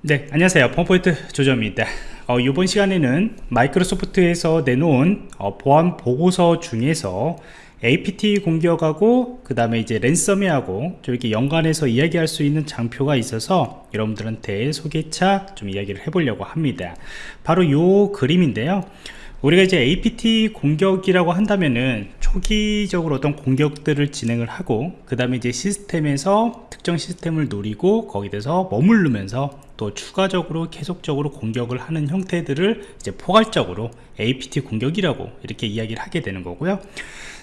네 안녕하세요. 펌포인트 조정입니다. 어, 이번 시간에는 마이크로소프트에서 내놓은 어, 보안 보고서 중에서 APT 공격하고 그 다음에 이제 랜섬웨어하고 좀 이렇게 연관해서 이야기할 수 있는 장표가 있어서 여러분들한테 소개차 좀 이야기를 해보려고 합니다. 바로 요 그림인데요. 우리가 이제 APT 공격이라고 한다면은 초기적으로 어떤 공격들을 진행을 하고 그 다음에 이제 시스템에서 특정 시스템을 노리고 거기에 대해서 머무르면서 또 추가적으로 계속적으로 공격을 하는 형태들을 이제 포괄적으로 APT 공격이라고 이렇게 이야기를 하게 되는 거고요.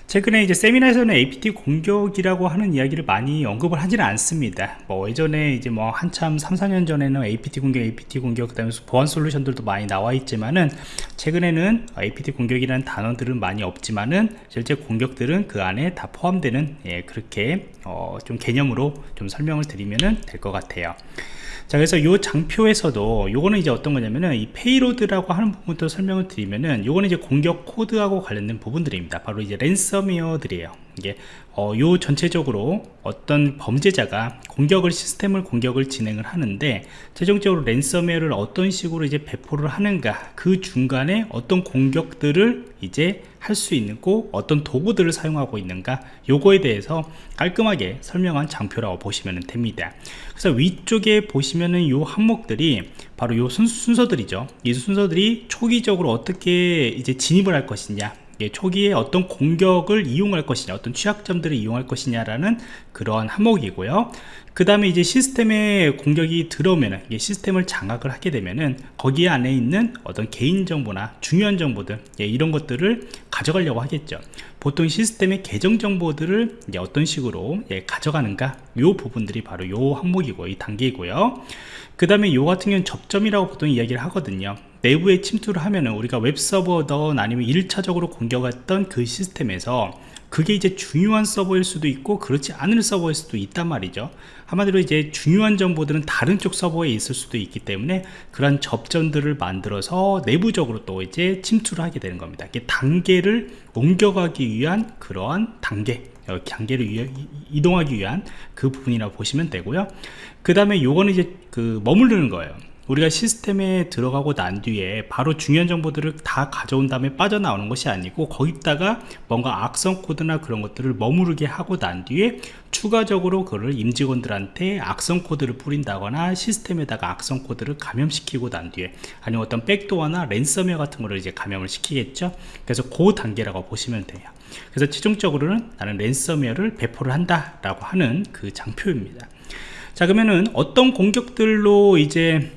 최근에 이제 세미나에서는 APT 공격이라고 하는 이야기를 많이 언급을 하지는 않습니다. 뭐 예전에 이제 뭐 한참 3, 4년 전에는 APT 공격, APT 공격 그 다음에 보안 솔루션들도 많이 나와 있지만은 최근에는 APT 공격이라는 단어들은 많이 없지만은 실제 공격들은 그 안에 다 포함되는 예, 그렇게 어, 좀 개념으로 좀 설명을 드리면 될것 같아요 자 그래서 이 장표에서도 요거는 이제 어떤 거냐면은 이 payload라고 하는 부분부터 설명을 드리면은 요거는 이제 공격 코드하고 관련된 부분들입니다. 바로 이제 랜섬웨어들이에요 이게 어, 요 전체적으로 어떤 범죄자가 공격을 시스템을 공격을 진행을 하는데 최종적으로 랜섬웨어를 어떤 식으로 이제 배포를 하는가 그 중간에 어떤 공격들을 이제 할 수 있고 어떤 도구들을 사용하고 있는가 요거에 대해서 깔끔하게 설명한 장표라고 보시면 됩니다. 그래서 위쪽에 보시면은 요 항목들이 바로 요 순서, 들이죠 이 순서들이 초기적으로 어떻게 이제 진입을 할 것이냐 예, 초기에 어떤 공격을 이용할 것이냐 어떤 취약점들을 이용할 것이냐라는 그러한 항목이고요 그 다음에 이제 시스템에 공격이 들어오면은 시스템을 장악을 하게 되면은 거기 안에 있는 어떤 개인정보나 중요한 정보들 예, 이런 것들을 가져가려고 하겠죠. 보통 시스템의 계정 정보들을 이제 어떤 식으로 예, 가져가는가? 요 부분들이 바로 요 항목이고 이 단계이고요. 그 다음에 요 같은 경우는 접점이라고 보통 이야기를 하거든요. 내부에 침투를 하면은 우리가 웹서버든 아니면 1차적으로 공격했던 그 시스템에서 그게 이제 중요한 서버일 수도 있고 그렇지 않은 서버일 수도 있단 말이죠. 한마디로 이제 중요한 정보들은 다른 쪽 서버에 있을 수도 있기 때문에 그런 접점들을 만들어서 내부적으로 또 이제 침투를 하게 되는 겁니다. 이게 단계를 옮겨가기 위한 그러한 단계 단계를 이동하기 위한 그 부분이라고 보시면 되고요. 그 다음에 요거는 이제 그 머무르는 거예요 우리가 시스템에 들어가고 난 뒤에 바로 중요한 정보들을 다 가져온 다음에 빠져나오는 것이 아니고 거기다가 뭔가 악성 코드나 그런 것들을 머무르게 하고 난 뒤에 추가적으로 그를 임직원들한테 악성 코드를 뿌린다거나 시스템에다가 악성 코드를 감염시키고 난 뒤에 아니면 어떤 백도어나 랜섬웨어 같은 거를 이제 감염을 시키겠죠? 그래서 그 단계라고 보시면 돼요. 그래서 최종적으로는 나는 랜섬웨어를 배포를 한다 라고 하는 그 장표입니다. 자 그러면은 어떤 공격들로 이제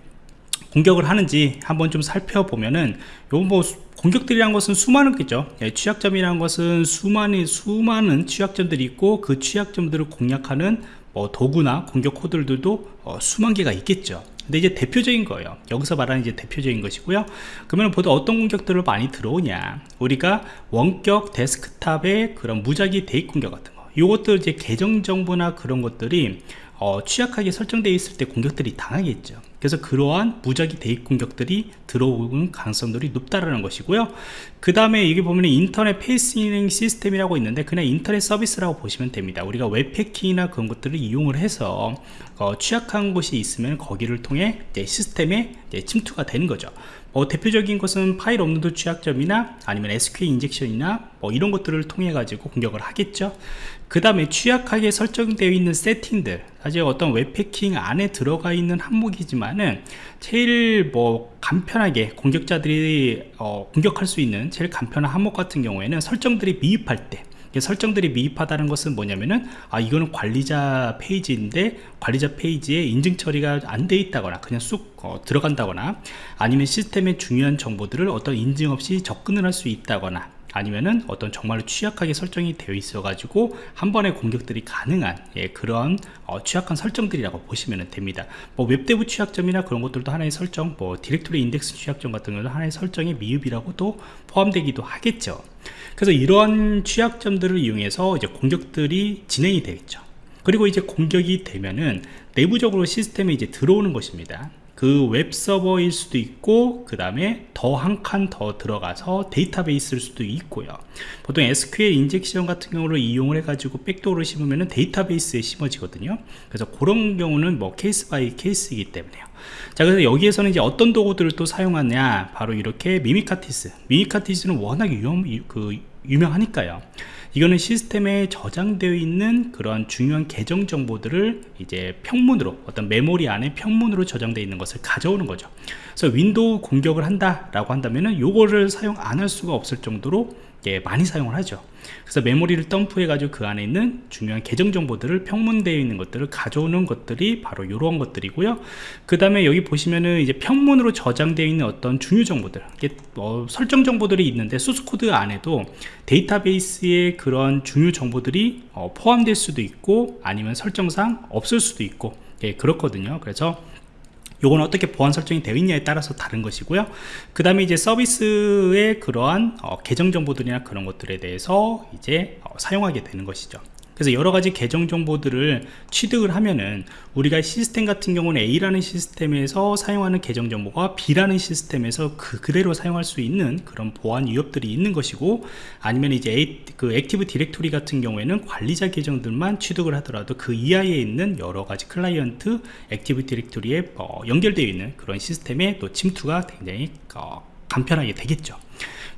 공격을 하는지 한번 좀 살펴보면은 요뭐 공격들이란 것은 수많은 거죠. 예, 취약점이란 것은 수많은 수많은 취약점들이 있고 그 취약점들을 공략하는 뭐 도구나 공격 코드들도 어, 수만 개가 있겠죠. 근데 이제 대표적인 거예요. 여기서 말하는 이제 대표적인 것이고요. 그러면 보통 어떤 공격들을 많이 들어오냐? 우리가 원격 데스크탑의 그런 무작위 대입 공격 같은 거. 이것들 이제 계정 정보나 그런 것들이 어, 취약하게 설정되어 있을 때 공격들이 당하겠죠. 그래서 그러한 무작위 대입 공격들이 들어오는 가능성들이 높다라는 것이고요. 그 다음에 여기 보면 internet facing system이라고 있는데 그냥 인터넷 서비스라고 보시면 됩니다. 우리가 웹해킹이나 그런 것들을 이용을 해서 어, 취약한 곳이 있으면 거기를 통해 시스템에 침투가 되는 거죠. 어, 대표적인 것은 파일 업로드 취약점이나 아니면 SQL 인젝션이나 뭐 이런 것들을 통해 가지고 공격을 하겠죠. 그 다음에 취약하게 설정되어 있는 세팅들 사실 어떤 웹해킹 안에 들어가 있는 항목이지만은 제일 뭐 간편하게 공격자들이 어, 공격할 수 있는 제일 간편한 항목 같은 경우에는 설정들이 미입할 때 설정들이 미입하다는 것은 뭐냐면은 아 이거는 관리자 페이지인데 관리자 페이지에 인증 처리가 안 돼 있다거나 그냥 쑥 어, 들어간다거나 아니면 시스템의 중요한 정보들을 어떤 인증 없이 접근을 할 수 있다거나 아니면은 어떤 정말로 취약하게 설정이 되어 있어 가지고 한 번에 공격들이 가능한 예, 그런 어, 취약한 설정들이라고 보시면 됩니다. 뭐 WebDAV 취약점이나 그런 것들도 하나의 설정 뭐 directory index 취약점 같은 경우는 하나의 설정의 미흡이라고도 포함되기도 하겠죠. 그래서 이러한 취약점들을 이용해서 이제 공격들이 진행이 되겠죠. 그리고 이제 공격이 되면은 내부적으로 시스템에 이제 들어오는 것입니다 그 웹 서버일 수도 있고 그 다음에 더 한 칸 더 들어가서 데이터베이스일 수도 있고요. 보통 SQL injection 같은 경우를 이용을 해 가지고 backdoor를 심으면 데이터베이스에 심어지거든요. 그래서 그런 경우는 뭐 case by case이기 때문에요. 자 그래서 여기에서는 이제 어떤 도구들을 또 사용하냐? 바로 이렇게 Mimikatz. Mimikatz는 워낙 유명, 그 유명하니까요 이거는 시스템에 저장되어 있는 그런 중요한 계정 정보들을 이제 평문으로 어떤 메모리 안에 평문으로 저장되어 있는 것을 가져오는 거죠 그래서 윈도우 공격을 한다 라고 한다면은 요거를 사용 안 할 수가 없을 정도로 예, 많이 사용을 하죠. 그래서 메모리를 덤프해 가지고 그 안에 있는 중요한 계정 정보들을 평문되어 있는 것들을 가져오는 것들이 바로 이런 것들이고요. 그 다음에 여기 보시면은 이제 평문으로 저장되어 있는 어떤 중요 정보들 어, 설정 정보들이 있는데 소스 코드 안에도 데이터베이스의 그런 중요 정보들이 어, 포함될 수도 있고 아니면 설정상 없을 수도 있고 예, 그렇거든요. 그래서 요건 어떻게 보안 설정이 되어 있냐에 따라서 다른 것이고요. 그 다음에 이제 서비스의 그러한 어, 계정 정보들이나 그런 것들에 대해서 이제 어, 사용하게 되는 것이죠 그래서 여러 가지 계정 정보들을 취득을 하면은 우리가 시스템 같은 경우는 A라는 시스템에서 사용하는 계정 정보가 B라는 시스템에서 그 그대로 사용할 수 있는 그런 보안 위협들이 있는 것이고 아니면 이제 A, 그 Active Directory 같은 경우에는 관리자 계정들만 취득을 하더라도 그 이하에 있는 여러 가지 클라이언트 Active Directory에 어, 연결되어 있는 그런 시스템의 또 침투가 굉장히 어, 간편하게 되겠죠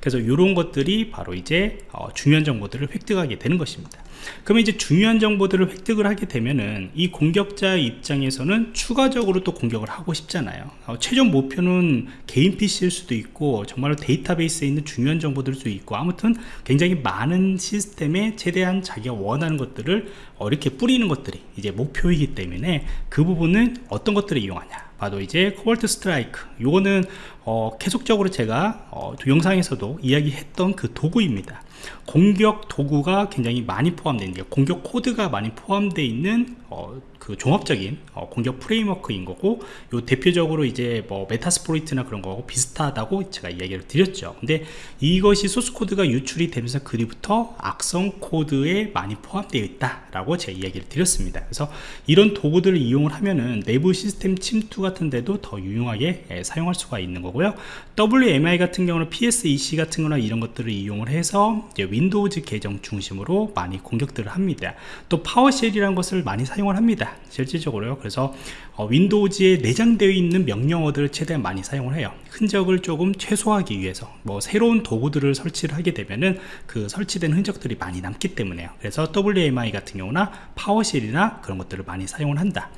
그래서 이런 것들이 바로 이제 어, 중요한 정보들을 획득하게 되는 것입니다. 그러면 이제 중요한 정보들을 획득을 하게 되면은 이 공격자 입장에서는 추가적으로 또 공격을 하고 싶잖아요. 어, 최종 목표는 개인 PC일 수도 있고 정말로 데이터베이스에 있는 중요한 정보들일 수도 있고 아무튼 굉장히 많은 시스템에 최대한 자기가 원하는 것들을 어, 이렇게 뿌리는 것들이 이제 목표이기 때문에 그 부분은 어떤 것들을 이용하냐 바로 이제 Cobalt Strike 요거는 어, 계속적으로 제가 어, 영상에서도 이야기했던 그 도구입니다. 공격 도구가 굉장히 많이 포함되어 있는 공격 코드가 많이 포함되어 있는 어, 그 종합적인 어, 공격 프레임워크인 거고 요 대표적으로 이제 뭐 Metasploit이나 그런 거하고 비슷하다고 제가 이야기를 드렸죠. 근데 이것이 소스 코드가 유출이 되면서 그 뒤부터 악성 코드에 많이 포함되어 있다 라고 제가 이야기를 드렸습니다. 그래서 이런 도구들을 이용을 하면은 내부 시스템 침투 같은 데도 더 유용하게 예, 사용할 수가 있는 거고요. WMI 같은 경우는 PsExec 같은 거나 이런 것들을 이용을 해서 Windows 계정 중심으로 많이 공격들을 합니다. 또 PowerShell이라는 것을 많이 사용을 합니다 실질적으로요. 그래서 어, Windows에 내장되어 있는 명령어들을 최대한 많이 사용을 해요. 흔적을 조금 최소화하기 위해서 뭐 새로운 도구들을 설치를 하게 되면은 그 설치된 흔적들이 많이 남기 때문에요. 그래서 WMI 같은 경우나 PowerShell이나 그런 것들을 많이 사용을 한다.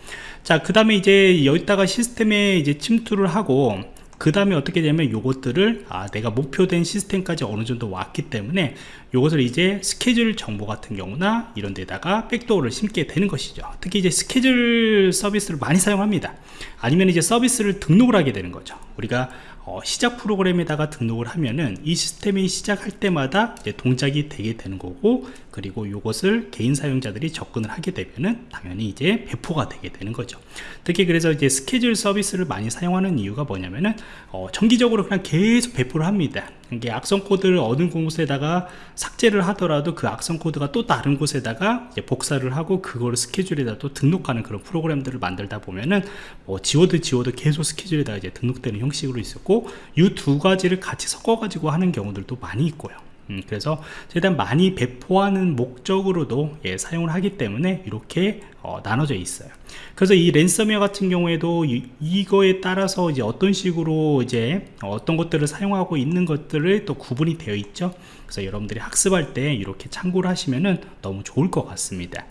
자그 다음에 이제 여기다가 시스템에 이제 침투를 하고 그 다음에 어떻게 되면 요것들을 아 내가 목표된 시스템까지 어느 정도 왔기 때문에 요것을 이제 스케줄 정보 같은 경우나 이런 데다가 백도어를 심게 되는 것이죠. 특히 이제 스케줄 서비스를 많이 사용합니다. 아니면 이제 서비스를 등록을 하게 되는 거죠. 우리가 어, 시작 프로그램에다가 등록을 하면은 이 시스템이 시작할 때마다 동작이 되게 되는 거고 그리고 이것을 개인 사용자들이 접근을 하게 되면은 당연히 이제 배포가 되게 되는 거죠. 특히 그래서 이제 스케줄 서비스를 많이 사용하는 이유가 뭐냐면은 어, 정기적으로 그냥 계속 배포를 합니다 이게 악성 코드를 어느 곳에다가 삭제를 하더라도 그 악성 코드가 또 다른 곳에다가 복사를 하고 그거를 스케줄에다 또 등록하는 그런 프로그램들을 만들다 보면은 뭐 지워도 지워도 계속 스케줄에다가 이제 등록되는 형식으로 있었고 이 두 가지를 같이 섞어 가지고 하는 경우들도 많이 있고요. 음, 그래서 최대한 많이 배포하는 목적으로도 예, 사용을 하기 때문에 이렇게 어, 나눠져 있어요 그래서 이 랜섬웨어 같은 경우에도 이, 이거에 따라서 이제 어떤 식으로 이제 어떤 것들을 사용하고 있는 것들을 또 구분이 되어 있죠. 그래서 여러분들이 학습할 때 이렇게 참고를 하시면은 너무 좋을 것 같습니다.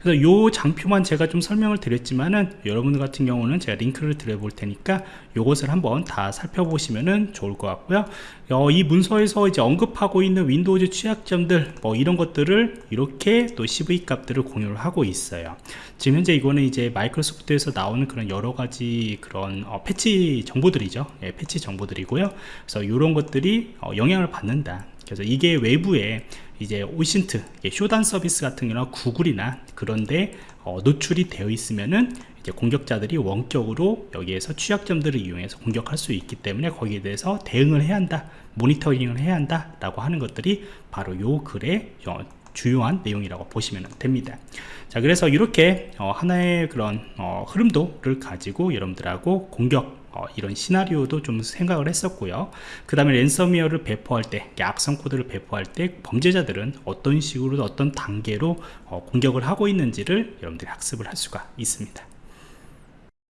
그래서 요 장표만 제가 좀 설명을 드렸지만은 여러분들 같은 경우는 제가 링크를 드려 볼 테니까 요것을 한번 다 살펴보시면은 좋을 것 같고요. 어, 이 문서에서 이제 언급하고 있는 Windows 취약점들 뭐 이런 것들을 이렇게 또 CVE 값들을 공유를 하고 있어요. 지금 현재 이거는 이제 마이크로소프트에서 나오는 그런 여러 가지 그런 어, 패치 정보들이죠. 예, 패치 정보들이고요. 그래서 이런 것들이 어, 영향을 받는다. 그래서 이게 외부에 이제 OSINT Shodan 서비스 같은 경우나 구글이나 그런데 어, 노출이 되어 있으면은 이제 공격자들이 원격으로 여기에서 취약점들을 이용해서 공격할 수 있기 때문에 거기에 대해서 대응을 해야 한다 모니터링을 해야 한다 라고 하는 것들이 바로 요 글의 주요한 내용이라고 보시면 됩니다. 자 그래서 이렇게 어, 하나의 그런 어, 흐름도를 가지고 여러분들하고 공격 어, 이런 시나리오도 좀 생각을 했었고요. 그 다음에 랜섬웨어를 배포할 때 악성 코드를 배포할 때 범죄자들은 어떤 식으로 어떤 단계로 어, 공격을 하고 있는지를 여러분들이 학습을 할 수가 있습니다